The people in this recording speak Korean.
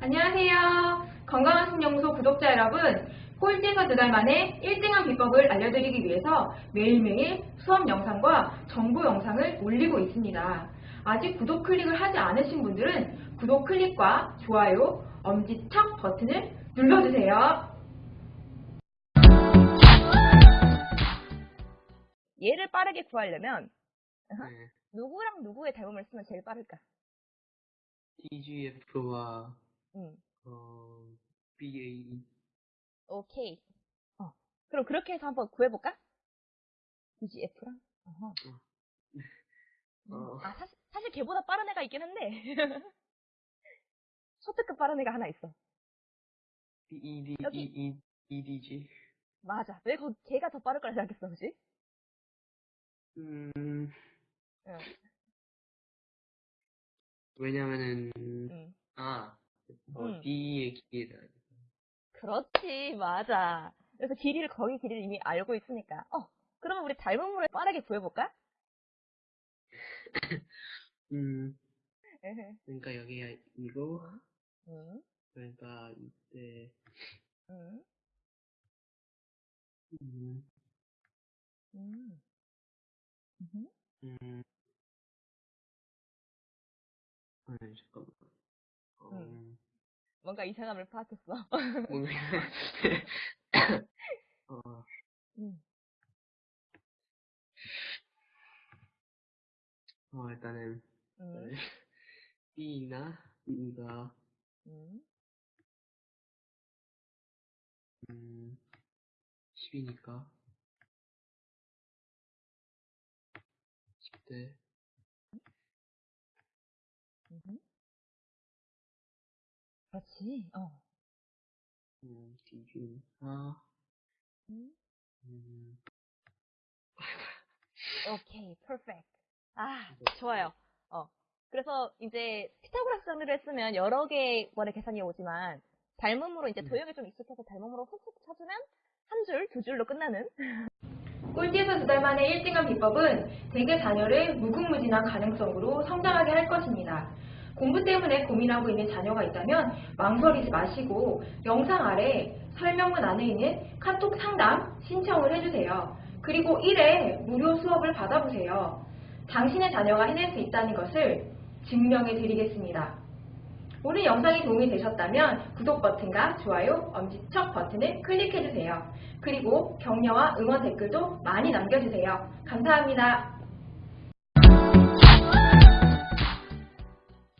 안녕하세요. 건강한 신영소 구독자 여러분, 꼴찌에서 두 달 만에 1등한 비법을 알려드리기 위해서 매일매일 수업 영상과 정보 영상을 올리고 있습니다. 아직 구독 클릭을 하지 않으신 분들은 구독 클릭과 좋아요, 엄지척 버튼을 눌러주세요. 얘를 빠르게 구하려면 네. 누구랑 누구의 닮음을 쓰면 제일 빠를까? TGF와 음, 어, BA 오케이. 어, 그럼 그렇게 해서 한번 구해볼까? DGF랑? 어허. 음, 어. 아, 사실, 사실 걔보다 빠른 애가 있긴 한데. 초특급 빠른 애가 하나 있어. BED 여기. ED EDG 맞아. 왜 거, 걔가 더 빠를 거라 생각했어, 그지? 음 응. 왜냐면은 응. 아 어, 음. D의 길이다 그렇지, 맞아. 그래서 길이를, 거기 길이를 이미 알고 있으니까. 어, 그러면 우리 닮음으로 빠르게 구해볼까? 음. 그러니까 여기가 이거 응, 그러니까 이때 응, 음, 응. 음. 음 아니 잠깐만 어, 음. 뭔가 이상함을 파악했어. 어 응. 어, 일단은 응. B나 E가 응. 음 10이니까 10대 그렇지. 어. 음 D가 응. 음 오케이, 퍼펙트. 아, 좋아요. 어. 그래서 이제 피타고라스 정리를 쓰면 여러 개번의 계산이 오지만 닮음으로 이제 음. 도형이 좀 익숙해서 닮음으로 훅훅 쳐주면 한 줄, 두 줄로 끝나는 꼴찌에서 두 달 만에 1등한 비법은 대개 자녀를 무궁무진한 가능성으로 성장하게 할 것입니다. 공부 때문에 고민하고 있는 자녀가 있다면 망설이지 마시고 영상 아래 설명문 안에 있는 카톡 상담 신청을 해주세요. 그리고 1회 무료 수업을 받아보세요. 당신의 자녀가 해낼 수 있다는 것을 증명해 드리겠습니다. 오늘 영상이 도움이 되셨다면 구독 버튼과 좋아요, 엄지척 버튼을 클릭해주세요. 그리고 격려와 응원 댓글도 많이 남겨주세요. 감사합니다.